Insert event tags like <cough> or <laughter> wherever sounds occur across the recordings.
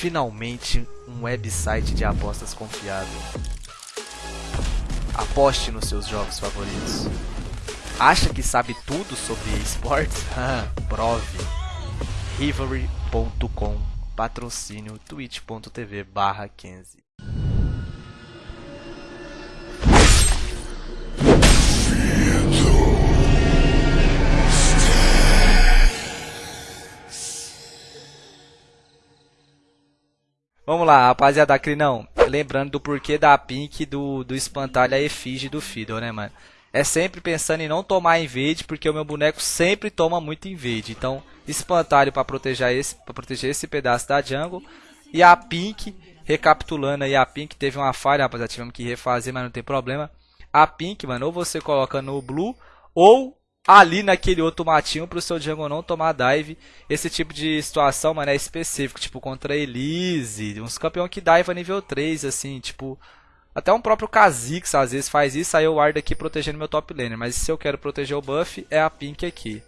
Finalmente, um website de apostas confiável. Aposte nos seus jogos favoritos. Acha que sabe tudo sobre esportes? <laughs> Prove. Rivalry.com Patrocínio twitch.tv barra 15 Vamos lá, rapaziada, Crinão. Lembrando do porquê da Pink do, do espantalho a efígie do Fiddle, né, mano? É sempre pensando em não tomar invade, porque o meu boneco sempre toma muito invade. Então, espantalho para proteger esse, para proteger esse pedaço da jungle. E a Pink, recapitulando aí, a Pink teve uma falha, rapaziada, tivemos que refazer, mas não tem problema. A Pink, mano, ou você coloca no Blue, ou ali naquele outro matinho pro seu jungle não tomar dive. Esse tipo de situação, mano, é específico, tipo contra Elise, uns campeão que dive a nível 3, assim, tipo... Até um próprio Kha'Zix às vezes faz isso, aí eu guardo aqui protegendo meu top laner. Mas se eu quero proteger o buff, é a Pink aqui.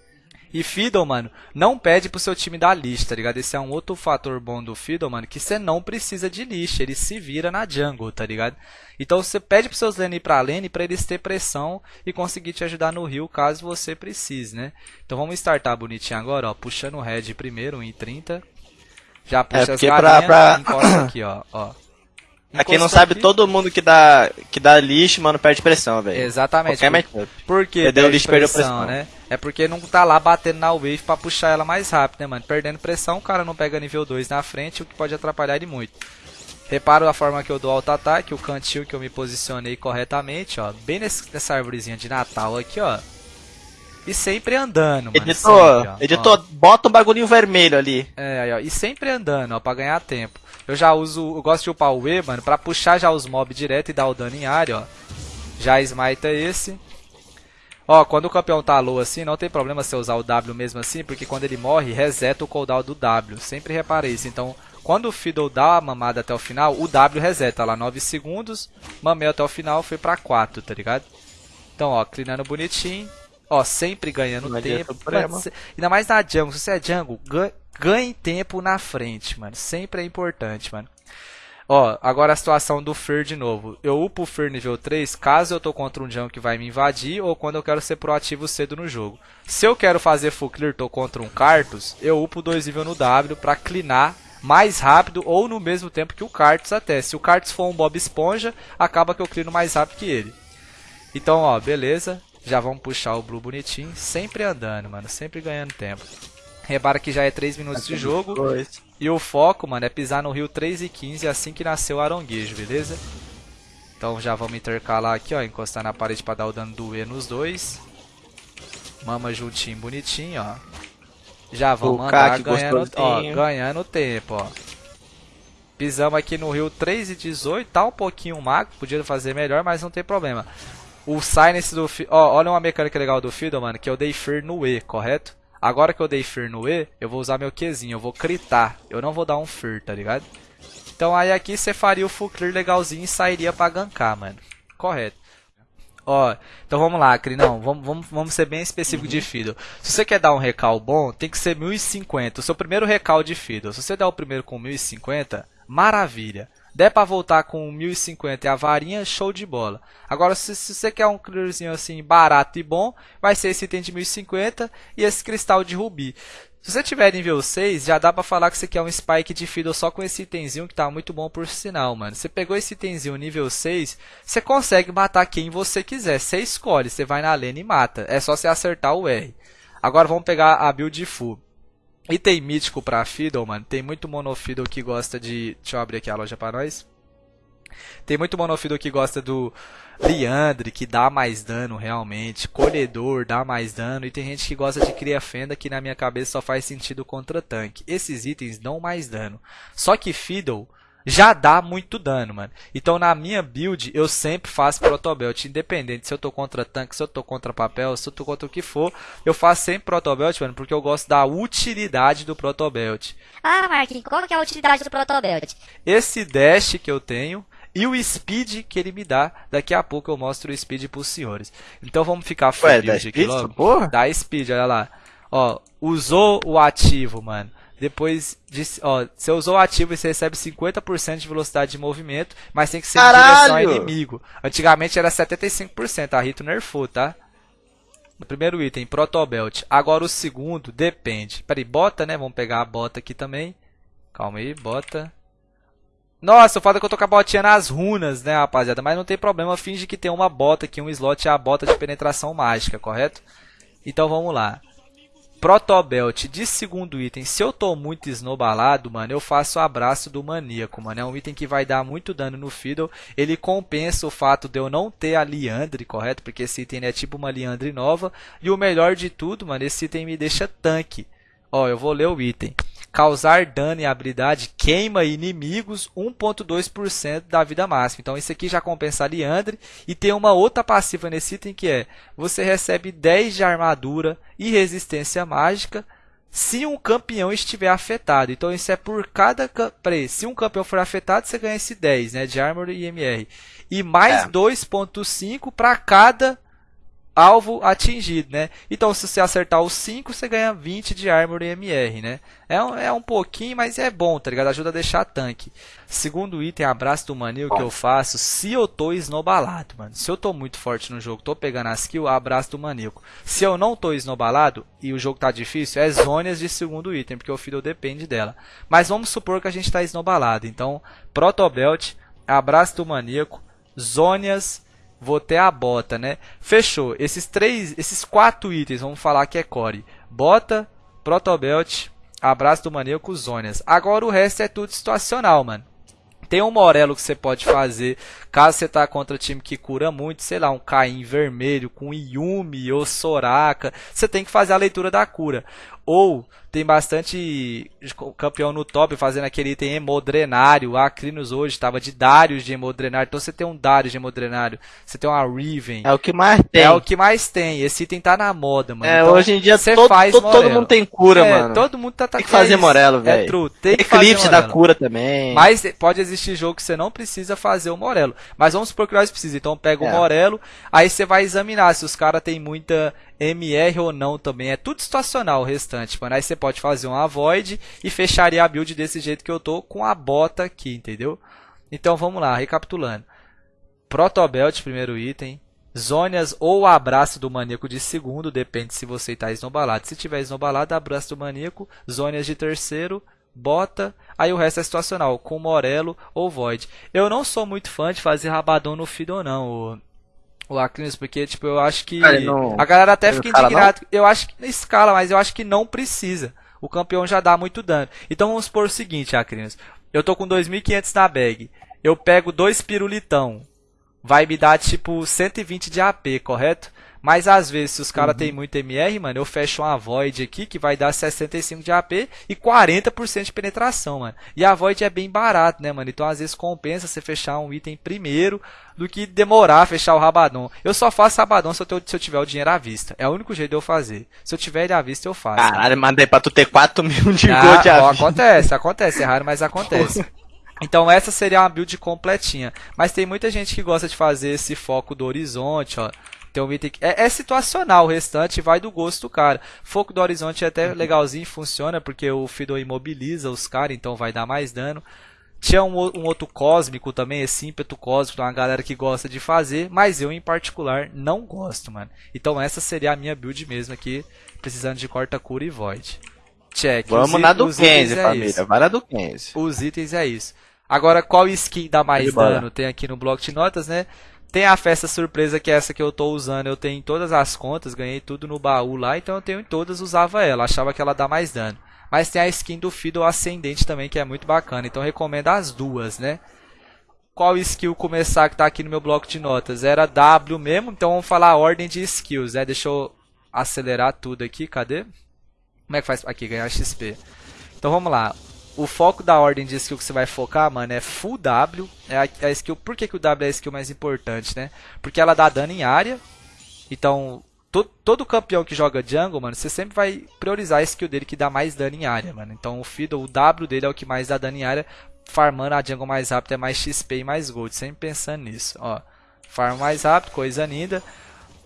E Fiddle, mano, não pede pro seu time dar list, tá ligado? Esse é um outro fator bom do Fiddle, mano, que você não precisa de list, ele se vira na jungle, tá ligado? Então você pede pros seus lane ir pra lane pra eles ter pressão e conseguir te ajudar no rio caso você precise, né? Então vamos startar bonitinho agora, ó, puxando o red primeiro, 1,30. Já puxa é, as galinhas pra... encosta aqui, ó, ó. Pra quem não sabe, todo mundo que dá, que dá lixo, mano, perde pressão, velho. Exatamente. Qualquer por, por que perdeu lixo, perdeu pressão, né? É porque não tá lá batendo na wave pra puxar ela mais rápido, né, mano? Perdendo pressão, o cara não pega nível 2 na frente, o que pode atrapalhar ele muito. Reparo a forma que eu dou auto-ataque, o cantil que eu me posicionei corretamente, ó. Bem nesse, nessa árvorezinha de Natal aqui, ó. E sempre andando, mano. Editor, sempre, ó, editor, ó. bota um bagulhinho vermelho ali. É, aí, ó. E sempre andando, ó, pra ganhar tempo. Eu já uso, eu gosto de upar o E, mano, pra puxar já os mobs direto e dar o dano em área, ó. Já smite é esse. Ó, quando o campeão tá low assim, não tem problema você usar o W mesmo assim, porque quando ele morre, reseta o cooldown do W. Sempre reparei isso. Então, quando o Fiddle dá a mamada até o final, o W reseta lá 9 segundos, mamei até o final, foi pra 4, tá ligado? Então, ó, clinando bonitinho. Ó, sempre ganhando tempo. Mano, ainda mais na jungle. Se você é jungle, ganhe tempo na frente, mano. Sempre é importante, mano. Ó, agora a situação do Fer de novo. Eu upo o Fer nível 3 caso eu tô contra um jungle que vai me invadir ou quando eu quero ser proativo cedo no jogo. Se eu quero fazer full clear, tô contra um Cartus, eu upo 2 nível no W pra clinar mais rápido ou no mesmo tempo que o Cartus até. Se o Cartus for um Bob Esponja, acaba que eu clino mais rápido que ele. Então, ó, beleza. Já vamos puxar o Blue bonitinho, sempre andando, mano, sempre ganhando tempo. Repara que já é 3 minutos de jogo. E o foco, mano, é pisar no rio 3 e 15 assim que nasceu o aronguejo, beleza? Então já vamos intercalar aqui, ó, encostar na parede para dar o dano do E nos dois. Mama juntinho, bonitinho, ó. Já vamos o andar ganhando, ó, ganhando tempo, ó. Pisamos aqui no rio 3 e 18, tá um pouquinho mago, podia fazer melhor, mas não tem problema. O Silence do... Ó, olha uma mecânica legal do Fiddle, mano, que eu dei Fear no E, correto? Agora que eu dei Fear no E, eu vou usar meu Qzinho, eu vou critar. Eu não vou dar um Fear, tá ligado? Então aí aqui você faria o full clear legalzinho e sairia pra gankar, mano. Correto. Ó, então vamos lá, Crinão, vamos, vamos, vamos ser bem específico uhum. de Fiddle. Se você quer dar um recal bom, tem que ser 1050, o seu primeiro recal de Fiddle. Se você der o primeiro com 1050, maravilha der para voltar com 1050 e a varinha, show de bola. Agora, se, se, você quer um clearzinho assim barato e bom, vai ser esse item de 1050 e esse cristal de rubi. Se você tiver nível 6, já dá pra falar que você quer um spike de fiddle só com esse itemzinho que tá muito bom por sinal, mano. Você pegou esse itemzinho nível 6, você consegue matar quem você quiser. Você escolhe, você vai na lane e mata. É só você acertar o R. Agora vamos pegar a build full. Item mítico pra Fiddle, mano. Tem muito monofiddle que gosta de. Deixa eu abrir aqui a loja pra nós. Tem muito monofiddle que gosta do Liandre, que dá mais dano realmente. Colhedor dá mais dano. E tem gente que gosta de Cria Fenda, que na minha cabeça só faz sentido contra tanque. Esses itens dão mais dano. Só que Fiddle já dá muito dano, mano. Então na minha build eu sempre faço protobelt, independente se eu tô contra tanque, se eu tô contra papel, se eu tô contra o que for, eu faço sempre protobelt, mano, porque eu gosto da utilidade do protobelt. Ah, Marquinhos, qual que é a utilidade do protobelt? Esse dash que eu tenho e o speed que ele me dá. Daqui a pouco eu mostro o speed pros senhores. Então vamos ficar full build aqui logo. Porra? Dá speed, olha lá. Ó, usou o ativo, mano Depois de. Ó, você usou o ativo e você recebe 50% de velocidade de movimento, mas tem que ser Caralho! em direção ao inimigo. Antigamente era 75%, a Rito nerfou, tá? O primeiro item, Protobelt. Agora o segundo, depende. Peraí, bota, né? Vamos pegar a bota aqui também. Calma aí, bota. Nossa, o fato é que eu tô com a botinha nas runas, né, rapaziada? Mas não tem problema, finge que tem uma bota aqui, um slot é a bota de penetração mágica, correto? Então vamos lá. Protobelt de segundo item. Se eu tô muito esnobalado, mano, eu faço o abraço do maníaco, mano. É um item que vai dar muito dano no Fiddle. Ele compensa o fato de eu não ter a Liandre, correto? Porque esse item é tipo uma Liandre nova. E o melhor de tudo, mano, esse item me deixa tanque. Ó, eu vou ler o item. Causar dano e habilidade queima inimigos 1.2% da vida máxima. Então isso aqui já compensa a Liandre. E tem uma outra passiva nesse item que é... Você recebe 10 de armadura e resistência mágica se um campeão estiver afetado. Então isso é por cada... Peraí, se um campeão for afetado, você ganha esse 10, né? De Armor e MR. E mais É. 2.5 para cada alvo atingido, né? Então, se você acertar os 5, você ganha 20 de Armor e MR, né? É um, é um pouquinho, mas é bom, tá ligado? Ajuda a deixar tanque. Segundo item, abraço do manil que eu faço se eu tô esnobalado, mano. Se eu tô muito forte no jogo, tô pegando as kills, abraço do maníaco. Se eu não tô esnobalado e o jogo tá difícil, é zonas de segundo item, porque o Fiddle depende dela. Mas vamos supor que a gente tá esnobalado. Então, Protobelt, abraço do maníaco, Zônias, vou ter a bota, né? Fechou. Esses três, esses quatro itens, vamos falar que é core. Bota, Protobelt, abraço do maníaco, Zônias. Agora o resto é tudo situacional, mano. Tem um Morelo que você pode fazer caso você tá contra time que cura muito, sei lá, um Caim vermelho com Yumi ou Soraka. Você tem que fazer a leitura da cura. Ou tem bastante campeão no top fazendo aquele item hemodrenário. A Acrinos hoje estava de Darius de hemodrenário. Então você tem um Darius de hemodrenário. Você tem uma Riven. É o que mais tem. É o que mais tem. Esse item tá na moda, mano. É, Então, hoje em dia todo, faz todo, todo mundo tem cura, É, mano. Todo mundo tá, tá Tem que fazer é. Morelo, É velho. true. Tem Eclipse da cura também. Mas pode existir jogo que você não precisa fazer o Morelo. Mas vamos supor que nós precisamos. Então pega o É. Morelo, aí você vai examinar se os caras têm muita MR ou não também. É tudo situacional o restante, mano. Aí você pode fazer um Avoid e fecharia a build desse jeito que eu tô com a bota aqui, entendeu? Então vamos lá, recapitulando. Protobelt, primeiro item. Zônias ou abraço do maníaco de segundo, depende se você está esnobalado. Se tiver esnobalado, abraço do maníaco. Zônias de terceiro, bota. Aí o resto é situacional, com Morelo ou Void. Eu não sou muito fã de fazer rabadão no Fiddle, não. O, o Acrinos, porque tipo, eu acho que. Não- a galera até fica indignada. Eu acho que escala, mas eu acho que não precisa. O campeão já dá muito dano. Então vamos supor o seguinte, Acrinos. Eu tô com 2.500 na bag. Eu pego dois pirulitão vai me dar tipo 120 de AP, correto? Mas às vezes, se os caras têm muito MR, mano, eu fecho uma Void aqui que vai dar 65 de AP e 40% de penetração, mano. E a Void é bem barato, né, mano? Então às vezes compensa você fechar um item primeiro do que demorar a fechar o Rabadon. Eu só faço Rabadon se eu, se eu tiver o dinheiro à vista. É o único jeito de eu fazer. Se eu tiver ele à vista, eu faço. Caralho, mandei pra tu ter 4 mil de Ah, gold ó, à vida. acontece, acontece, é raro, mas acontece. Então essa seria uma build completinha. Mas tem muita gente que gosta de fazer esse foco do horizonte, ó. Tem um item que é, é situacional, o restante vai do gosto do cara. Foco do horizonte é até legalzinho, funciona, porque o Fiddle imobiliza os caras, então vai dar mais dano. Tinha um, o- um outro cósmico também, esse ímpeto cósmico, uma galera que gosta de fazer, mas eu em particular não gosto, mano. Então essa seria a minha build mesmo aqui, precisando de corta cura e void. Check. Vamos Os na do os itens 15, é família. isso. Vai na do 15. Os itens é isso. Agora, qual skin dá mais dano? Tem aqui no bloco de notas, né? Tem a festa surpresa, que é essa que eu tô usando. Eu tenho em todas as contas, ganhei tudo no baú lá, então eu tenho em todas, usava ela. Achava que ela dá mais dano. Mas tem a skin do Fiddle Ascendente também, que é muito bacana. Então recomendo as duas, né? Qual skill começar que tá aqui no meu bloco de notas? Era W mesmo, então vamos falar a ordem de skills, né? Deixa eu acelerar tudo aqui, cadê? Como é que faz? Aqui, ganhar XP. Então vamos lá. O foco da ordem de skill que você vai focar, mano, é full W. É a, a skill. Por que, que o W é a skill mais importante, né? Porque ela dá dano em área. Então, to, todo campeão que joga jungle, mano, você sempre vai priorizar a skill dele que dá mais dano em área, mano. Então o Fiddle, o W dele é o que mais dá dano em área. Farmando a jungle mais rápido é mais XP e mais gold. Sempre pensando nisso, ó. Farm mais rápido, coisa linda.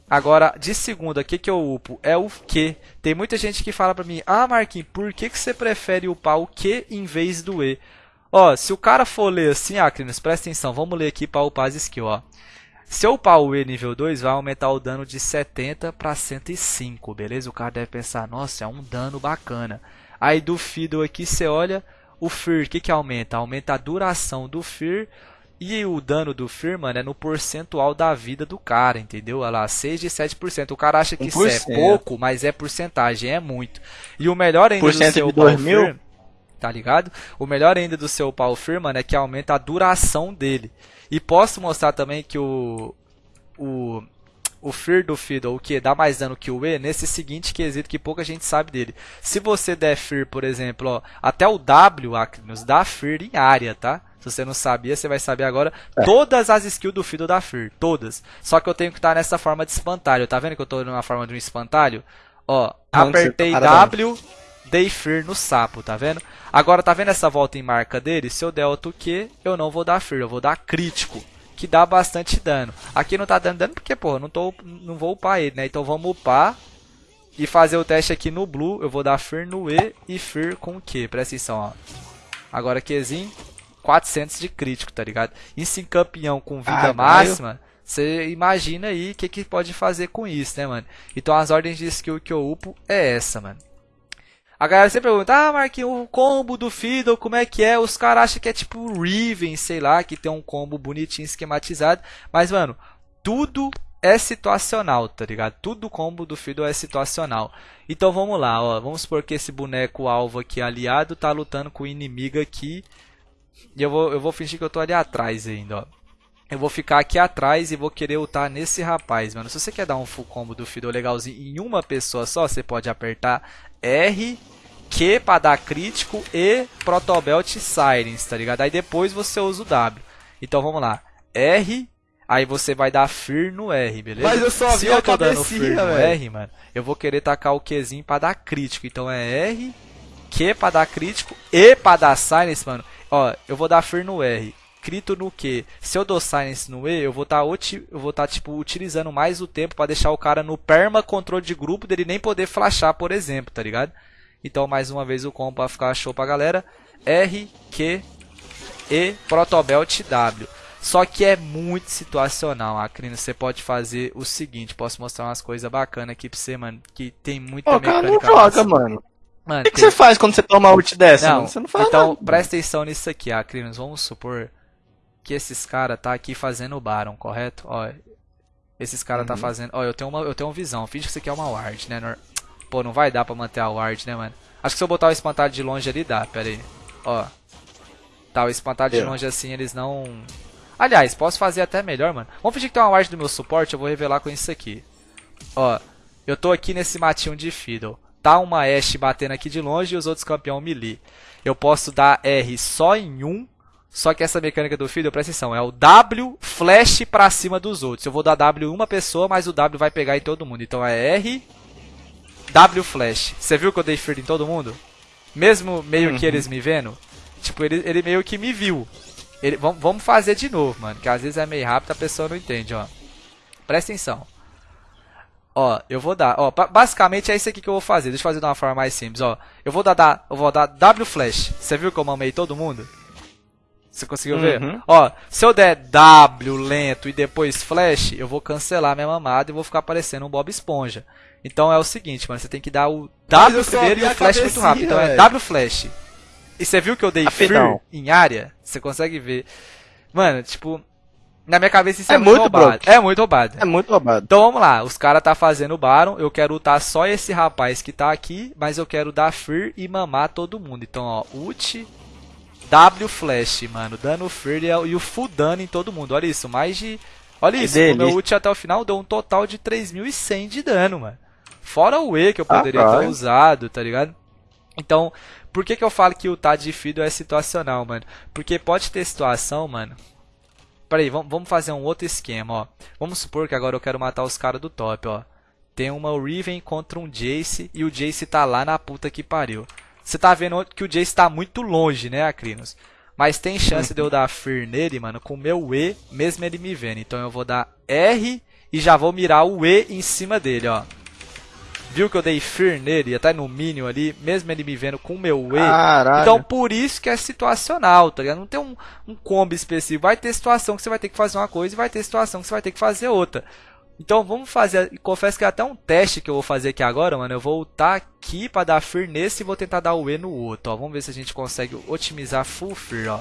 Agora, de segunda, o que, que eu upo? É o Q. Tem muita gente que fala pra mim, ah, Marquinhos, por que, que você prefere upar o Q em vez do E? Ó, se o cara for ler assim, ah, Crinos, presta atenção, vamos ler aqui para upar as skills, ó. Se eu upar o E nível 2, vai aumentar o dano de 70 para 105, beleza? O cara deve pensar, nossa, é um dano bacana. Aí do Fiddle aqui, você olha, o Fear, o que, que aumenta? Aumenta a duração do Fear e o dano do Fear, mano, é no percentual da vida do cara, entendeu? Olha lá, 6 de 7%. O cara acha que 1%. isso é pouco, mas é porcentagem, é muito. E o melhor ainda do seu Power Fear, tá ligado? O melhor ainda do seu Fear, mano, é que aumenta a duração dele. E posso mostrar também que o o o Fear do Fiddle, o que dá mais dano que o E, nesse seguinte quesito que pouca gente sabe dele. Se você der Fear, por exemplo, ó, até o W, Acrinus, dá Fear em área, tá? Se você não sabia, você vai saber agora. É. Todas as skills do Fiddle dá Fear, todas. Só que eu tenho que estar nessa forma de espantalho. Tá vendo que eu estou numa forma de um espantalho? Ó, apertei tá W, dei Fear no sapo, tá vendo? Agora, tá vendo essa volta em marca dele? Se eu der outro Q, eu não vou dar Fear, eu vou dar crítico que dá bastante dano. Aqui não tá dando dano porque, pô, não, tô, não vou upar ele, né? Então vamos upar e fazer o teste aqui no Blue. Eu vou dar Fear no E e Fear com Q. Presta atenção, ó. Agora Qzinho, 400 de crítico, tá ligado? Isso em campeão com vida ah, máxima, você imagina aí o que, que pode fazer com isso, né, mano? Então as ordens de skill que eu upo é essa, mano. A galera sempre pergunta, ah, Marquinhos, o combo do Fiddle, como é que é? Os caras acham que é tipo Riven, sei lá, que tem um combo bonitinho, esquematizado. Mas, mano, tudo é situacional, tá ligado? Tudo combo do Fiddle é situacional. Então vamos lá, ó. Vamos supor que esse boneco alvo aqui aliado tá lutando com o inimigo aqui. E eu vou, eu vou fingir que eu tô ali atrás ainda, ó. Eu vou ficar aqui atrás e vou querer ultar nesse rapaz, mano. Se você quer dar um full combo do Fiddle legalzinho em uma pessoa só, você pode apertar R, Q para dar crítico e Protobelt Sirens, tá ligado? Aí depois você usa o W. Então vamos lá. R, aí você vai dar Fear no R, beleza? Mas eu só Se eu tô dando Fear no R, mano, eu vou querer tacar o Qzinho para dar crítico. Então é R, Q para dar crítico e para dar Silence, mano. Ó, eu vou dar Fear no R crito no Q. Se eu dou silence no E, eu vou estar tá, eu vou tá, tipo utilizando mais o tempo para deixar o cara no perma controle de grupo dele nem poder flashar, por exemplo, tá ligado? Então, mais uma vez o combo para ficar show pra galera. R, Q, E, Protobelt W. Só que é muito situacional, Acrino. Você pode fazer o seguinte, posso mostrar umas coisas bacanas aqui pra você, mano, que tem muita Ô, mecânica. Cara, não joga, mano. Mano, o que, tem... que, você faz quando você toma ult dessa? Não, Você não faz Então, nada. presta atenção nisso aqui, Acrinos. Vamos supor que esses cara tá aqui fazendo o Baron, correto? Ó, esses cara tá uhum. tá fazendo... Ó, eu tenho uma, eu tenho uma visão. Finge que isso aqui é uma ward, né? Pô, não vai dar pra manter a ward, né, mano? Acho que se eu botar o espantalho de longe ali, dá. Pera aí. Ó. Tá, o espantalho de longe assim, eles não... Aliás, posso fazer até melhor, mano. Vamos fingir que tem uma ward do meu suporte, eu vou revelar com isso aqui. Ó, eu tô aqui nesse matinho de Fiddle. Tá uma Ashe batendo aqui de longe e os outros campeão melee. Eu posso dar R só em um só que essa mecânica do Fiddle, presta atenção, é o W flash pra cima dos outros. Eu vou dar W em uma pessoa, mas o W vai pegar em todo mundo. Então é R, W flash. Você viu que eu dei Fear em todo mundo? Mesmo meio uhum. que eles me vendo? Tipo, ele, ele meio que me viu. Ele, vamos, vamos fazer de novo, mano. Que às vezes é meio rápido, a pessoa não entende, ó. Presta atenção. Ó, eu vou dar, ó, basicamente é isso aqui que eu vou fazer. Deixa eu fazer de uma forma mais simples, ó. Eu vou dar, eu vou dar W flash. Você viu que eu mamei todo mundo? Você conseguiu ver? Uhum. Ó, se eu der W lento e depois flash, eu vou cancelar minha mamada e vou ficar parecendo um Bob Esponja. Então é o seguinte, mano, você tem que dar o W primeiro e o flash muito rápido. Então é W flash. E você viu que eu dei Rapidão. em área? Você consegue ver. Mano, tipo, na minha cabeça isso é, é muito, muito roubado. É muito roubado. É muito roubado. Então vamos lá, os caras tá fazendo o Baron, eu quero lutar só esse rapaz que tá aqui, mas eu quero dar Fear e mamar todo mundo. Então, ó, ult, W Flash, mano. Dano Free e o full dano em todo mundo. Olha isso, mais de. Olha isso, o meu ult até o final deu um total de 3100 de dano, mano. Fora o E que eu poderia ah, ter usado, tá ligado? Então, por que, que eu falo que o Tad de Fiddle é situacional, mano? Porque pode ter situação, mano. Peraí, vamos, fazer um outro esquema, ó. Vamos supor que agora eu quero matar os caras do top, ó. Tem uma Riven contra um Jace e o Jace tá lá na puta que pariu. Você tá vendo que o Jace está muito longe, né, Acrinos? Mas tem chance de eu dar Fear nele, mano, com o meu E, mesmo ele me vendo. Então eu vou dar R e já vou mirar o E em cima dele, ó. Viu que eu dei Fear nele, até no Minion ali, mesmo ele me vendo com o meu E. Caralho. Então por isso que é situacional, tá ligado? Não tem um, um combo específico. Vai ter situação que você vai ter que fazer uma coisa e vai ter situação que você vai ter que fazer outra. Então vamos fazer. Confesso que é até um teste que eu vou fazer aqui agora, mano. Eu vou voltar aqui para dar Fear nesse e vou tentar dar o E no outro, ó. Vamos ver se a gente consegue otimizar full Fear, ó.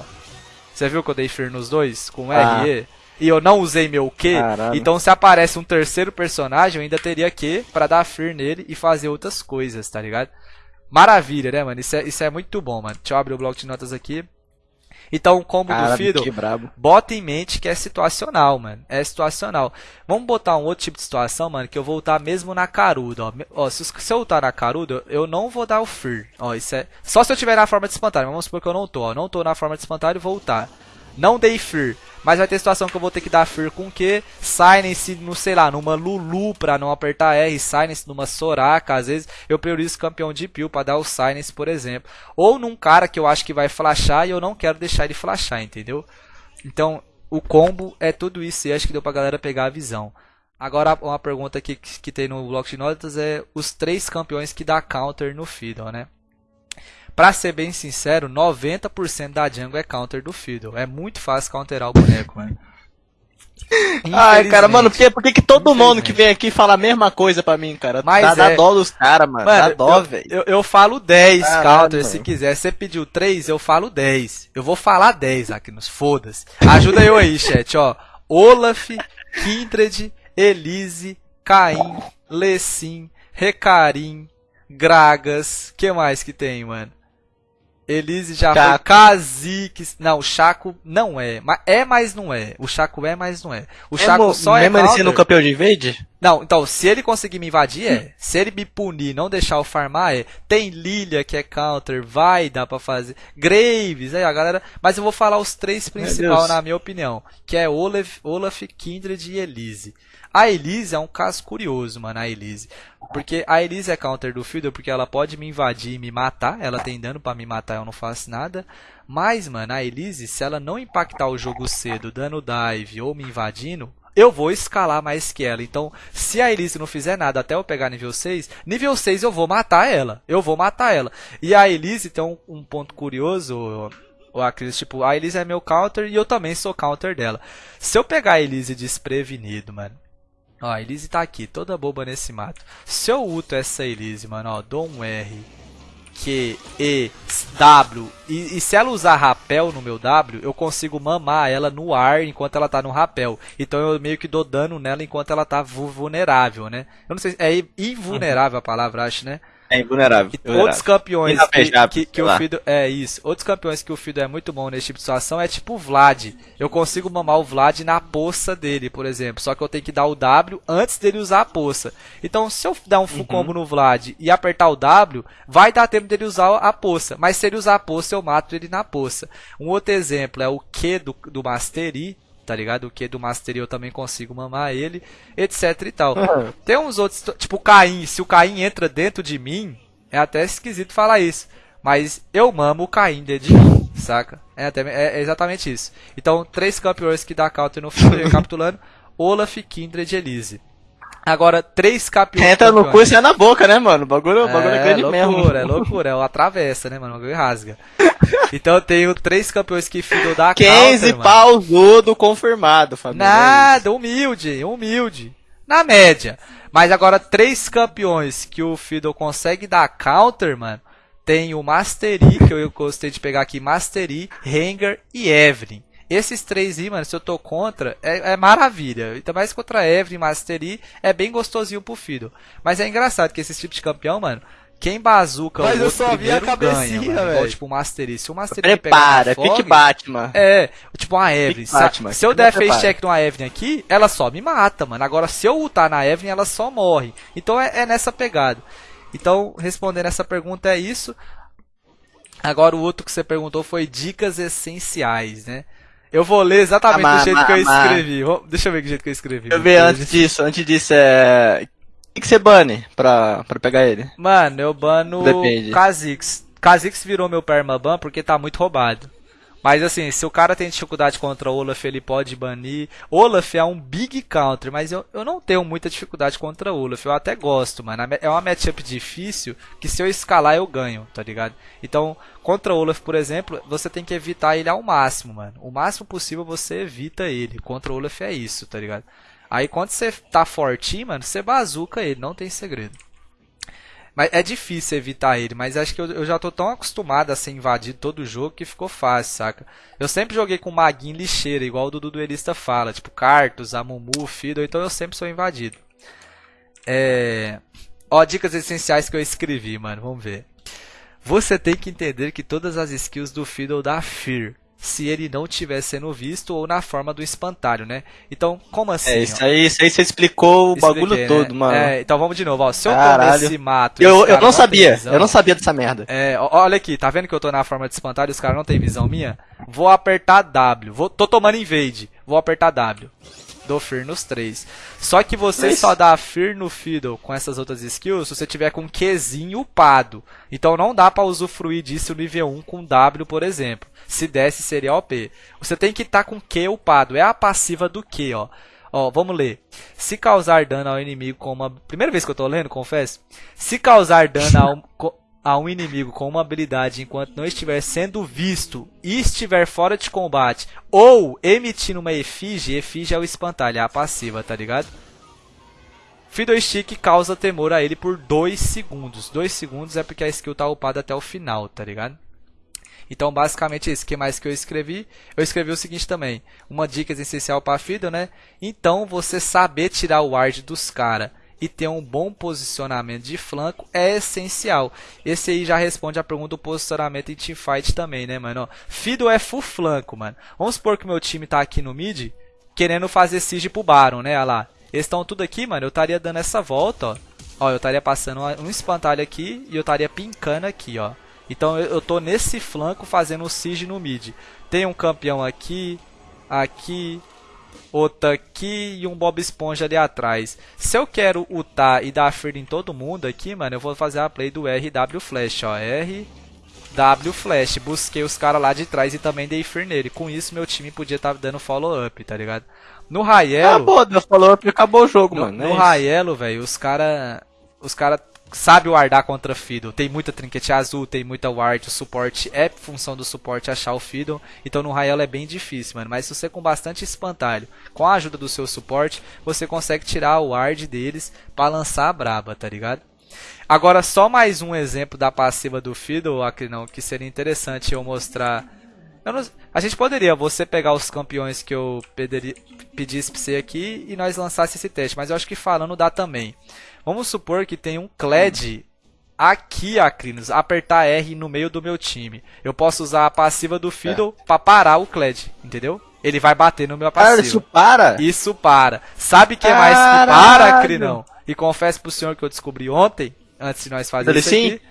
Você viu que eu dei Fear nos dois? Com Ah. RE? E eu não usei meu Q. Caralho. Então se aparece um terceiro personagem, eu ainda teria Q pra dar Fear nele e fazer outras coisas, tá ligado? Maravilha, né, mano? Isso é, isso é muito bom, mano. Deixa eu abrir o bloco de notas aqui. Então, o combo do Caralho, Fiddle, bota em mente que é situacional, mano. É situacional. Vamos botar um outro tipo de situação, mano, que eu vou lutar mesmo na caruda, ó. Ó se, se eu lutar na caruda, eu não vou dar o Fear. Ó, isso é... Só se eu tiver na forma de espantalho. Vamos supor que eu não tô, ó. Não tô na forma de espantalho, vou lutar. Não dei Fear. Mas vai ter situação que eu vou ter que dar Fear com quê? Silence, no, sei lá, numa Lulu pra não apertar R. Silence numa Soraka. Às vezes eu priorizo campeão de Peel pra dar o Silence, por exemplo. Ou num cara que eu acho que vai flashar e eu não quero deixar ele flashar, entendeu? Então, o combo é tudo isso e acho que deu pra galera pegar a visão. Agora, uma pergunta que, que tem no bloco de notas é os três campeões que dá counter no Fiddle, né? Pra ser bem sincero, 90% da jungle é counter do Fiddle. É muito fácil counterar o boneco, mano. Ai, cara, mano, por que, por que, que todo mundo que vem aqui fala a mesma coisa pra mim, cara? Mas dá, dá é. dó dos caras, mano. Dá dó, eu, velho. eu, eu falo 10 Caralho, counter se mano. quiser. Se você pediu 3, eu falo 10. Eu vou falar 10 aqui nos foda-se. Ajuda eu aí, chat, ó. Olaf, Kindred, Elise, Caim, Lessin, Recarim, Gragas. que mais que tem, mano? Elise já foi. Chaco. Kha'Zix. Não, o Chaco não é. É, mas não é. O Chaco é, mas não é. O Chaco Mesmo- só é Mesmo ele sendo campeão de invade? Não, então, se ele conseguir me invadir, é. Se ele me punir, não deixar eu farmar, é. Tem Lilia, que é counter, vai, dá pra fazer. Graves, aí a galera. Mas eu vou falar os três principais, na minha opinião. Que é Olaf, Olaf, Kindred e Elise. A Elise é um caso curioso, mano, a Elise. Porque a Elise é counter do Fiddle porque ela pode me invadir e me matar. Ela tem dano pra me matar, eu não faço nada. Mas, mano, a Elise, se ela não impactar o jogo cedo, dando dive ou me invadindo, eu vou escalar mais que ela. Então, se a Elise não fizer nada até eu pegar nível 6, nível 6 eu vou matar ela. Eu vou matar ela. E a Elise tem um, um ponto curioso, o Acris, tipo, a Elise é meu counter e eu também sou counter dela. Se eu pegar a Elise desprevenido, mano. Ó, a Elise tá aqui, toda boba nesse mato. Se eu uto essa Elise, mano, ó, dou um R, Q, E, W. E, e se ela usar rapel no meu W, eu consigo mamar ela no ar enquanto ela tá no rapel. Então eu meio que dou dano nela enquanto ela tá vu- vulnerável, né? Eu não sei se é invulnerável a palavra, acho, né? É invulnerável. E outros campeões que, Inapejado, que, que o. Fido. É isso. Outros campeões que o Fido é muito bom nesse tipo de situação é tipo o Vlad. Eu consigo mamar o Vlad na poça dele, por exemplo. Só que eu tenho que dar o W antes dele usar a poça. Então, se eu dar um full Uhum. combo no Vlad e apertar o W, vai dar tempo dele usar a poça. Mas se ele usar a poça, eu mato ele na poça. Um outro exemplo é o Q do, do Mastery. Tá ligado? O Q do Mastery eu também consigo mamar ele, etc e tal. Uhum. <laughs> Tem uns outros, tipo o Caim. Se o Caim entra dentro de mim, é até esquisito falar isso. Mas eu mamo o Caim dentro de mim, saca? É, até, é, é exatamente isso. Então, três campeões que dá counter no filme, <laughs> recapitulando: Olaf, Kindred e Elise. Agora, três campeões. Entra no cu e sai na boca, né, mano? O bagulho, o bagulho é, grande loucura, mesmo. é loucura, é o atravessa, né, mano? O bagulho rasga. Então eu tenho três campeões que Fiddle dá 15 counter, pausudo confirmado, família. Nada, humilde, humilde. Na média. Mas agora, três campeões que o Fiddle consegue dar counter, mano. Tem o Mastery, que eu gostei de pegar aqui, Mastery, Rengar e Evelyn. Esses três aí, mano, se eu tô contra, é, é maravilha. Ainda mais contra Evelyn e Mastery, é bem gostosinho pro Fiddle. Mas é engraçado que esse tipo de campeão, mano, quem bazuca Mas o eu outro só vi a primeiro cabecinha, ganha, mano. Igual, velho. tipo o Mastery. Se o Mastery pegar Prepara, pique Fog, Batman. é, tipo uma Evelyn. Se, Batman, se eu der face prepara. check numa Evelyn aqui, ela só me mata, mano. Agora, se eu ultar na Evelyn, ela só morre. Então é, é nessa pegada. Então, respondendo essa pergunta é isso. Agora o outro que você perguntou foi dicas essenciais, né? Eu vou ler exatamente Amar, do jeito que eu escrevi. Deixa eu ver que jeito que eu escrevi. Eu ver antes disso, antes disso, é... O que, que você bane pra, pra pegar ele? Mano, eu bano Depende. Kha'Zix. Kha'Zix virou meu permaban porque tá muito roubado. Mas assim, se o cara tem dificuldade contra Olaf, ele pode banir. Olaf é um big counter, mas eu, eu não tenho muita dificuldade contra Olaf. Eu até gosto, mano. É uma matchup difícil que se eu escalar eu ganho, tá ligado? Então, contra Olaf, por exemplo, você tem que evitar ele ao máximo, mano. O máximo possível você evita ele. Contra Olaf é isso, tá ligado? Aí quando você tá fortinho, mano, você bazuca ele, não tem segredo. Mas é difícil evitar ele, mas acho que eu, eu, já tô tão acostumado a ser invadido todo jogo que ficou fácil, saca? Eu sempre joguei com maguinho lixeira, igual o Dudu Duelista fala, tipo Cartus, Amumu, Fiddle, então eu sempre sou invadido. É... Ó, dicas essenciais que eu escrevi, mano, vamos ver. Você tem que entender que todas as skills do Fiddle dá Fear se ele não estiver sendo visto ou na forma do espantalho, né? Então, como assim? É, isso aí, isso aí você explicou o Expliquei, bagulho né? todo, mano. É, então vamos de novo, ó. Se eu Caralho. tô nesse mato. Eu, eu não sabia, visão, eu não sabia dessa merda. É, olha aqui, tá vendo que eu tô na forma de espantalho e os caras não tem visão minha? Vou apertar W. Vou, tô tomando invade. Vou apertar W. Dou Fear nos três. Só que você só dá Fear no Fiddle com essas outras skills se você tiver com Qzinho upado. Então não dá para usufruir disso nível 1 com W, por exemplo. Se desse, seria OP. Você tem que estar tá com Q upado. É a passiva do Q, ó. Ó, vamos ler. Se causar dano ao inimigo com uma... Primeira vez que eu tô lendo, confesso. Se causar dano ao... <laughs> a um inimigo com uma habilidade enquanto não estiver sendo visto e estiver fora de combate ou emitindo uma efígie, efígie é o espantalho, é a passiva, tá ligado? Fiddle Stick causa temor a ele por 2 segundos. 2 segundos é porque a skill tá upada até o final, tá ligado? Então, basicamente isso. O que mais que eu escrevi? Eu escrevi o seguinte também. Uma dica essencial para Fiddle, né? Então, você saber tirar o ward dos caras e ter um bom posicionamento de flanco é essencial. Esse aí já responde a pergunta do posicionamento em teamfight também, né, mano? Fiddle é full flanco, mano. Vamos supor que meu time tá aqui no mid, querendo fazer siege pro Baron, né? Olha lá. Eles estão tudo aqui, mano. Eu estaria dando essa volta, ó. Ó, eu estaria passando um espantalho aqui e eu estaria pincando aqui, ó. Então eu, eu tô nesse flanco fazendo o siege no mid. Tem um campeão aqui, aqui, outra aqui e um Bob Esponja ali atrás. Se eu quero ultar e dar fear em todo mundo aqui, mano, eu vou fazer a play do RW Flash, ó. RW Flash. Busquei os caras lá de trás e também dei fear nele. Com isso, meu time podia estar tá dando follow-up, tá ligado? No Raielo... Acabou, deu follow-up e acabou o jogo, no, mano. No é velho, os caras... Os caras sabe wardar contra Fiddle. Tem muita trinquete azul, tem muita ward, o suporte é função do suporte achar o Fiddle. Então no Rael é bem difícil, mano. Mas se você com bastante espantalho, com a ajuda do seu suporte, você consegue tirar o ward deles para lançar a braba, tá ligado? Agora só mais um exemplo da passiva do Fiddle, não, que seria interessante eu mostrar. Eu não... a gente poderia, você pegar os campeões que eu pediria, pedisse pra você aqui e nós lançasse esse teste, mas eu acho que falando dá também. Vamos supor que tem um Kled aqui, Acrinos, apertar R no meio do meu time. Eu posso usar a passiva do Fiddle é. para parar o Kled, entendeu? Ele vai bater no meu passivo. isso para? Isso para. Sabe que é mais que para, Acrinão? E confesso pro senhor que eu descobri ontem, antes de nós fazer isso aqui.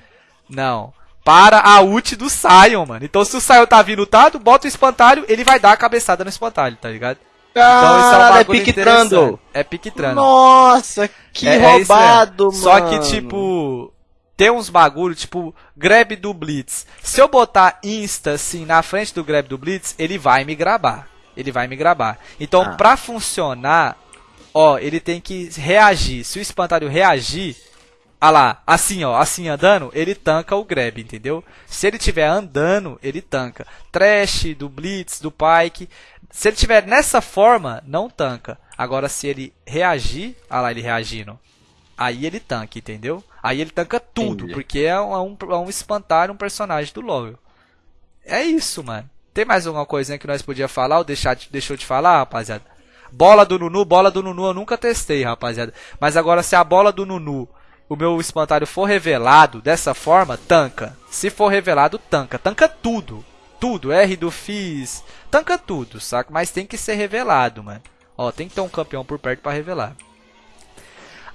Não. Para a ult do Sion, mano. Então se o Sion tá vindo lutado, bota o espantalho, ele vai dar a cabeçada no espantalho, tá ligado? Então isso é um é piquetrando. É piquetrando. Nossa, que é, é roubado, é mano. Só que, tipo, tem uns bagulho, tipo, grab do Blitz. Se eu botar Insta, assim, na frente do grab do Blitz, ele vai me grabar. Ele vai me grabar. Então, ah. pra funcionar, ó, ele tem que reagir. Se o espantalho reagir, ah lá, assim ó, assim andando, ele tanca o grab, entendeu? Se ele estiver andando, ele tanca. Trash, do Blitz, do Pike. Se ele estiver nessa forma, não tanca. Agora se ele reagir, ah lá ele reagindo, aí ele tanca, entendeu? Aí ele tanca tudo, Entendi. porque é um, é um, é um espantar um personagem do LoL. É isso, mano. Tem mais alguma coisinha que nós podia falar ou deixar, deixou de falar, rapaziada? Bola do Nunu, bola do Nunu eu nunca testei, rapaziada. Mas agora se a bola do Nunu o meu espantalho for revelado dessa forma, tanca. Se for revelado, tanca. Tanca tudo. Tudo. R do Fizz. Tanca tudo, saca? Mas tem que ser revelado, mano. Ó, tem que ter um campeão por perto para revelar.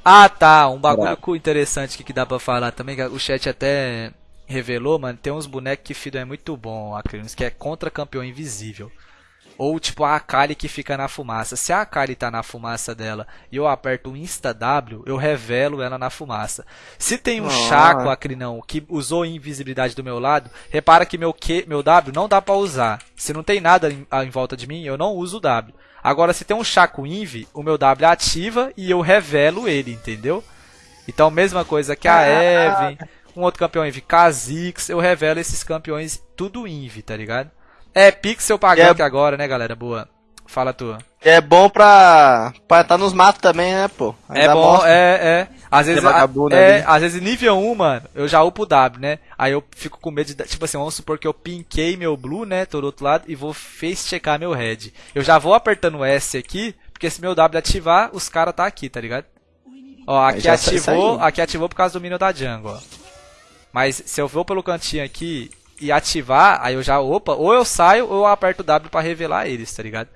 Ah, tá. Um bagulho interessante que, que dá pra falar também. O chat até revelou, mano. Tem uns bonecos que Fido é muito bom, Acrinos, que é contra campeão invisível. Ou tipo a Akali que fica na fumaça. Se a Akali tá na fumaça dela e eu aperto o Insta W, eu revelo ela na fumaça. Se tem um Ah. Chaco, Acrinão, que usou invisibilidade do meu lado, repara que meu, Q, meu W não dá pra usar. Se não tem nada em, em volta de mim, eu não uso o W. Agora, se tem um Chaco Inv, o meu W ativa e eu revelo ele, entendeu? Então, mesma coisa que a Evan, um outro campeão Inv, Kha'Zix, eu revelo esses campeões tudo Inv, tá ligado? É Pixel pagando É. agora, né, galera? Boa. Fala tua. É bom pra. pra tá nos matos também, né, pô? É dá bom, bosta. é, é. Às vezes, vagabundo é, às vezes nível 1, mano, eu já upo o W, né? Aí eu fico com medo de, tipo assim, vamos supor que eu pinkei meu blue, né, tô do outro lado, e vou face checar meu red. Eu já vou apertando o S aqui, porque se meu W ativar, os caras tá aqui, tá ligado? Ó, aqui ativou, aqui ativou por causa do minion da jungle, ó. Mas se eu vou pelo cantinho aqui e ativar, aí eu já, opa, ou eu saio ou eu aperto W pra revelar eles, tá ligado?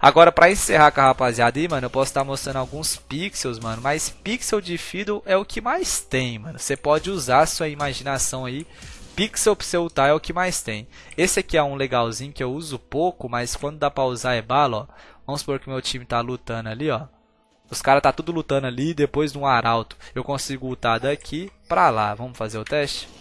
Agora, pra encerrar com a rapaziada aí, mano, eu posso estar mostrando alguns pixels, mano. Mas pixel de Fiddle é o que mais tem, mano. Você pode usar sua imaginação aí. Pixel pra você ultar é o que mais tem. Esse aqui é um legalzinho que eu uso pouco, mas quando dá pra usar é bala, ó. Vamos supor que meu time tá lutando ali, ó. Os caras tá tudo lutando ali, depois de um arauto. Eu consigo ultar daqui pra lá. Vamos fazer o teste?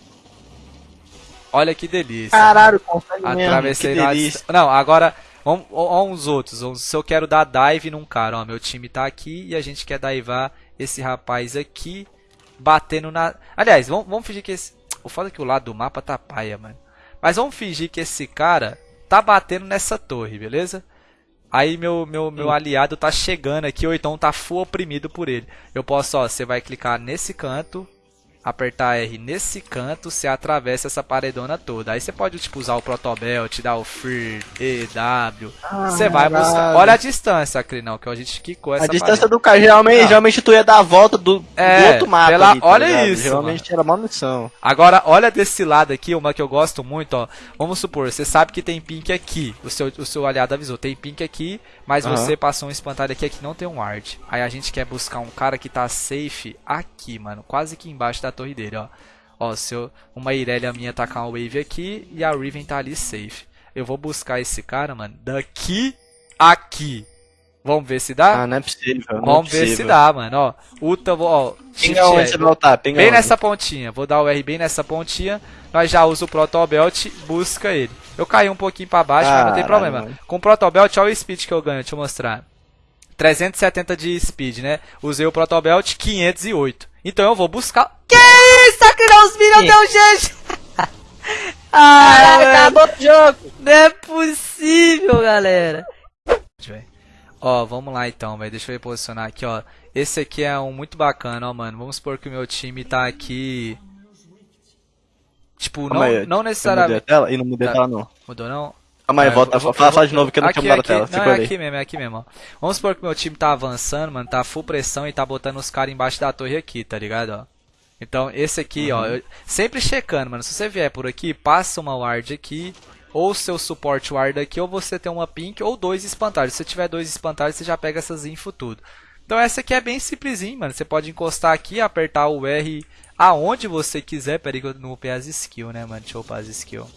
Olha que delícia. Caralho, consegue mesmo. Atravessei que na delícia. dist- Não, agora vamos ó, uns outros. Vamos- Se eu quero dar dive num cara, ó, meu time tá aqui e a gente quer divar esse rapaz aqui batendo na. Aliás, vamos, vamos fingir que esse. O foda é que o lado do mapa tá paia, mano. Mas vamos fingir que esse cara tá batendo nessa torre, beleza? Aí meu, meu, meu aliado tá chegando aqui, ou então tá full oprimido por ele. Eu posso, ó, você vai clicar nesse canto, apertar R nesse canto, você atravessa essa paredona toda. Aí você pode, tipo, usar o protobelt, dar o free, E, W. Você vai buscar. Olha a distância, Crinão, que a gente quicou essa A distância do cara, geralmente, geralmente tu ia dar a volta do, do É, outro mapa. pela- ali, tá olha ligado? isso, Geralmente era munição. Agora, olha desse lado aqui, uma que eu gosto muito, ó. Vamos supor, você sabe que tem pink aqui. O seu, o seu aliado avisou, tem pink aqui, mas Aham. você passou um espantalho aqui que não tem um ward. Aí a gente quer buscar um cara que tá safe aqui, mano. Quase que embaixo da torre dele, ó. Ó, se eu, uma Irelia minha tacar uma wave aqui e a Riven tá ali safe. Eu vou buscar esse cara, mano, daqui aqui. Vamos ver se dá? Ah, não é possível. não é Vamos ver se possível. dá, mano, ó. Uta, vou- ó. Pinga onde você vai lutar? Pinga Bem onde? nessa pontinha, vou dar o R bem nessa pontinha. Nós já usa o Protobelt, busca ele. Eu caí um pouquinho pra baixo, mas não tem problema. mano. Com o Protobelt, olha o speed que eu ganho, deixa eu mostrar. 370 de speed, né? Usei o Protobelt 508. Então eu vou buscar. Que isso, Acrirão, os minions deu gente! ah, Acabou o jogo! não é possível, galera. Ó, vamos lá então, velho. Deixa eu reposicionar aqui, ó. Esse aqui é um muito bacana, ó, mano. Vamos supor que o meu time tá aqui. Tipo, não, não Eu mudei a necessariamente. tela? E não mudei a Tá. tela, não. Mudou não? Calma aí, Ah, volta. vou- fala, fala de novo que eu não aqui, tinha mudado aqui, a tela. Não, é aqui mesmo, é aqui mesmo, ó. Vamos supor que meu time tá avançando, mano, tá full pressão e tá botando os caras embaixo da torre aqui, tá ligado, ó. Então, esse aqui, Uhum. ó, eu- sempre checando, mano. Se você vier por aqui, passa uma ward aqui, ou seu suporte ward aqui, ou você tem uma pink, ou dois espantalhos. Se você tiver dois espantalhos, você já pega essas info tudo. Então essa aqui é bem simplesinho, mano. Você pode encostar aqui, apertar o R aonde você quiser. Pera aí que eu não upei as skills, né, mano? Deixa eu upar as skills.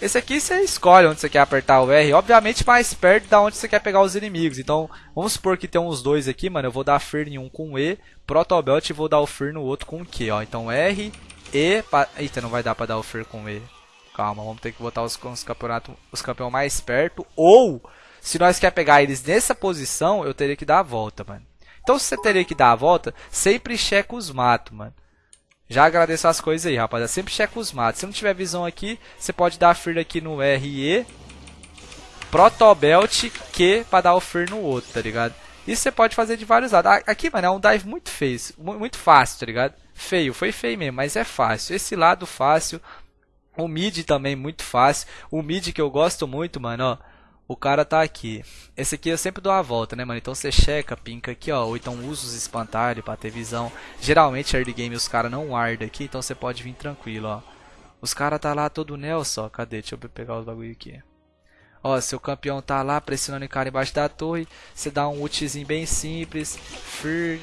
Esse aqui você escolhe onde você quer apertar o R, obviamente mais perto da onde você quer pegar os inimigos. Então, vamos supor que tem uns dois aqui, mano. Eu vou dar Fear em um com E, Protobelt e vou dar o Fear no outro com Q, ó. Então R, E, pa... Eita, não vai dar pra dar o Fear com E. Calma, vamos ter que botar os, os os campeões mais perto. Ou, se nós quer pegar eles nessa posição, eu teria que dar a volta, mano. Então, se você teria que dar a volta, sempre checa os matos, mano. Já agradeço as coisas aí, rapaziada. Sempre checa os matos. Se não tiver visão aqui, você pode dar Fear aqui no RE. Protobelt Q pra dar o Fear no outro, tá ligado? Isso você pode fazer de vários lados. Aqui, mano, é um dive muito feio. mu- Muito fácil, tá ligado? Feio, foi feio mesmo, mas é fácil. Esse lado fácil. O mid também muito fácil. O mid que eu gosto muito, mano, ó. O cara tá aqui. Esse aqui eu sempre dou a volta, né, mano? Então você checa, pinca aqui, ó. Ou então usa os espantalhos pra ter visão. Geralmente, early game, os caras não guardam aqui, então você pode vir tranquilo, ó. Os caras tá lá todo Nelson, ó. Cadê? Deixa eu pegar os bagulho aqui. Ó, seu campeão tá lá pressionando o cara embaixo da torre. Você dá um ultizinho bem simples. Fear,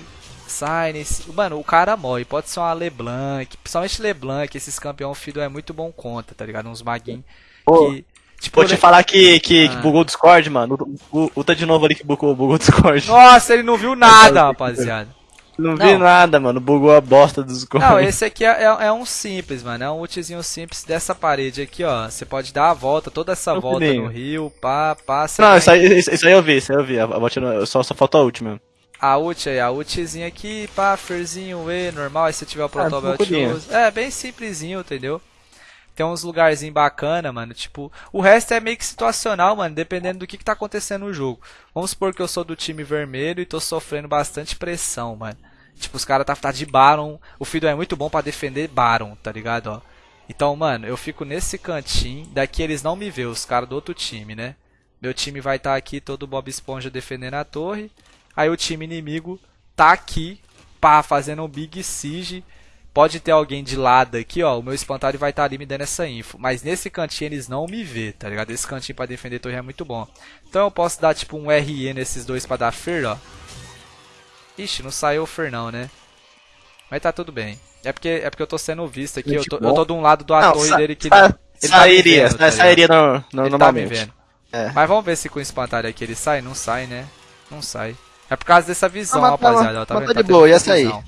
Silence. Mano, o cara morre. Pode ser uma LeBlanc. Principalmente LeBlanc. Esses campeão Fido é muito bom conta, tá ligado? Uns maguinhos que. Tipo, Vou te le- falar que, que, que Ah. bugou o Discord, mano. O, o, o tá de novo ali que bugou, bugou o Discord. Nossa, ele não viu <laughs> nada, rapaziada. Não vi Não. nada, mano. Bugou a bosta do Discord. Não, esse aqui é, é- é um simples, mano. É um ultizinho simples dessa parede aqui, ó. Você pode dar a volta, toda essa Não, volta no rio, pá, pá. Não, vai- isso aí, isso, isso aí eu vi, isso aí eu vi. A, a botinha- só, só faltou a última. A ult aí, a ultzinha aqui, pá, ferzinho, E, normal. Aí se tiver o protobelt, pouquinho. usa. É, bem simplesinho, entendeu? Tem uns lugarzinhos bacana, mano. Tipo, o resto é meio que situacional, mano. Dependendo do que, que tá acontecendo no jogo. Vamos supor que eu sou do time vermelho e tô sofrendo bastante pressão, mano. Tipo, os caras tá, tá de Baron. O Fiddle é muito bom pra defender Baron, tá ligado, ó. Então, mano, eu fico nesse cantinho. Daqui eles não me vê, os caras do outro time, né? Meu time vai estar aqui, todo Bob Esponja defendendo a torre. Aí o time inimigo tá aqui, pá, fazendo um Big Siege. Pode ter alguém de lado aqui, ó. O meu espantalho vai estar ali me dando essa info. Mas nesse cantinho eles não me vê, tá ligado? Esse cantinho pra defender torre é muito bom. Então eu posso dar tipo um RE nesses dois pra dar Fer, ó. Ixi, não saiu o Fer não, né? Mas tá tudo bem. É porque, é porque eu tô sendo visto aqui. Eu tô, eu tô de um lado do a torre dele que sa- não- ele tá sairia, vendo, tá sa- sairia no, no, ele tá me normalmente. vendo. É. Mas vamos ver se com o espantalho aqui ele sai. Não sai, né? Não sai. É por causa dessa visão, Ah, mas tá- rapaziada. ó, Tá mas vendo? tá de boa, ia essa sair. visão.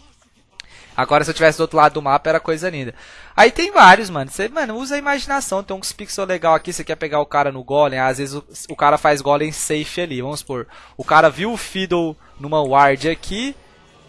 Agora, se eu tivesse do outro lado do mapa, era coisa linda. Aí tem vários, mano. Você, mano, usa a imaginação. Tem uns pixels legal aqui. Você quer pegar o cara no golem. Às vezes o, o cara faz golem safe ali. Vamos supor. O cara viu o Fiddle numa ward aqui.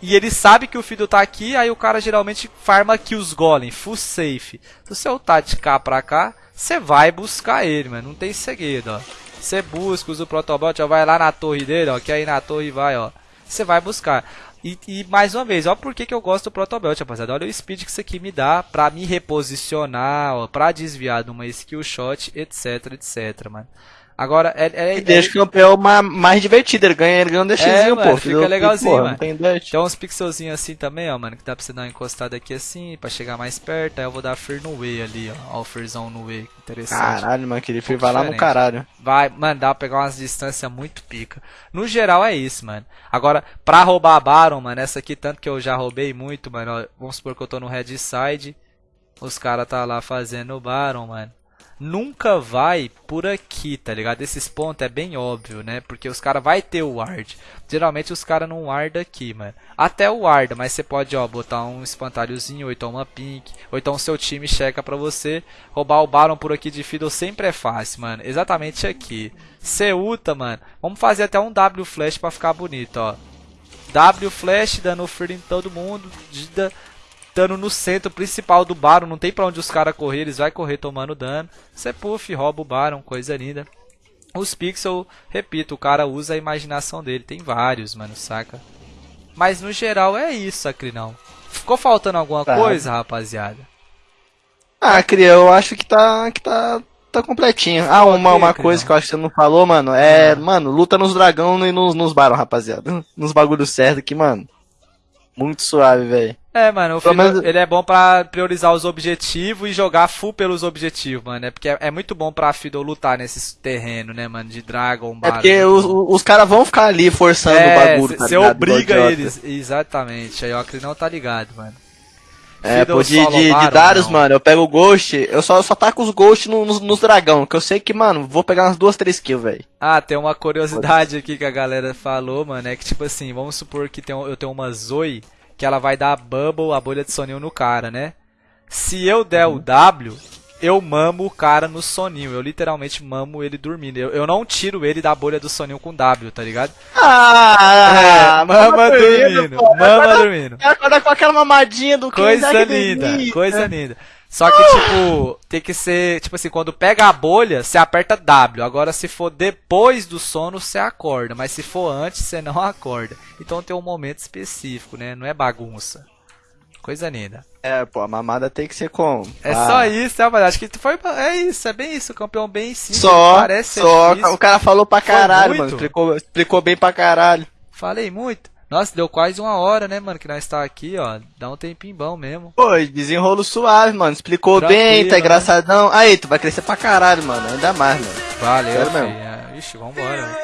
E ele sabe que o Fiddle tá aqui. Aí o cara geralmente farma aqui os golem. Full safe. Se você ultar de cá pra cá, você vai buscar ele, mano. Não tem segredo, ó. Você busca, usa o protobot, ó. Vai lá na torre dele, ó. Que aí na torre vai, ó. Você vai buscar. E, e mais uma vez, ó por que que eu gosto do protobelt, rapaziada. Olha o speed que isso aqui me dá pra me reposicionar, ó, pra desviar de uma skill shot, etc, etc, mano. Agora, é, é, E é, deixa o campeão ma- mais divertido, ele ganha, ele ganha um DXzinho, É, mano, pô. fica filho, legalzinho, porra, mano. Tem. Tem uns pixelzinhos assim também, ó, mano, que dá pra você dar uma encostada aqui assim, pra chegar mais perto. Aí eu vou dar Fer no E ali, ó. Ó o Ferzão no E, interessante. Caralho, mano, aquele filho pouco vai lá no caralho. Vai, mano, dá pra pegar umas distâncias muito pica. No geral é isso, mano. Agora, pra roubar a Baron, mano, essa aqui, tanto que eu já roubei muito, mano. ó, vamos supor que eu tô no Red Side. Os caras tá lá fazendo o Baron, mano. Nunca vai por aqui, tá ligado? Esses pontos é bem óbvio, né? Porque os caras vai ter o ward. Geralmente os caras não wardam aqui, mano. Até o warda, mas você pode, ó, botar um espantalhozinho, ou então uma pink, ou então seu time checa pra você. Roubar o Baron por aqui de Fiddle sempre é fácil, mano. Exatamente aqui. Você ulta, mano. Vamos fazer até um W flash pra ficar bonito, ó. W flash dando free em todo mundo, dando no centro principal do Baron, não tem pra onde os caras correr, eles vai correr tomando dano. Você puff, rouba o Baron, coisa linda. Os pixels, repito, o cara usa a imaginação dele, tem vários, mano, saca? Mas no geral é isso, Acrinão. Ficou faltando alguma Tá. coisa, rapaziada? Ah, Cria, eu acho que tá, que tá, tá completinho. Ah, uma, uma coisa que eu acho que você não falou, mano, é, Ah. mano, luta nos dragão e nos, nos barão, rapaziada. <laughs> Nos bagulhos certos aqui, mano. Muito suave, velho. É, mano, o Fiddle, menos- ele é bom pra priorizar os objetivos e jogar full pelos objetivos, mano. É porque é, é muito bom pra Fiddle lutar nesses terrenos, né, mano, de Dragon, É Baron, porque os, os caras vão ficar ali forçando o bagulho, tá Você ligado? obriga eles. Exatamente. Aí o Acrinão tá ligado, mano. É, Fiddle pô, de, de, de Darius, não. mano, eu pego o Ghost, eu só, só taco os Ghost no- nos, nos dragão, que eu sei que, mano, vou pegar umas duas, três kills, velho. Ah, tem uma curiosidade aqui que a galera falou, mano. É que, tipo assim, vamos supor que tem, eu tenho uma Zoe que ela vai dar a Bubble, a bolha de soninho no cara, né? Se eu der o W, eu mamo o cara no soninho. Eu literalmente mamo ele dormindo. Eu, eu não tiro ele da bolha do soninho com W, tá ligado? Ah, É, mama dormindo, pô. mama dormindo. Acorda com aquela mamadinha do Coisa Isaac linda, coisa linda. Só que, tipo, tem que ser, tipo assim, quando pega a bolha, você aperta W. Agora, se for depois do sono, você acorda. Mas se for antes, você não acorda. Então tem um momento específico, né? Não é bagunça. Coisa linda. É, pô, a mamada tem que ser como? É Ah. só isso, né, mas Acho que foi. É isso, é bem isso. Campeão bem simples. Só, parece só. difícil. O cara falou pra caralho, mano. Explicou, explicou bem pra caralho. Falei muito. Nossa, deu quase uma hora, né, mano? Que nós tá aqui, ó. Dá um tempinho bom mesmo. Pô, desenrolo suave, mano. Explicou Tranquilo, bem, tá né? engraçadão. Aí, tu vai crescer pra caralho, mano. Ainda mais, mano. Valeu, Sério filho. mesmo. É, Ixi, vambora, mano.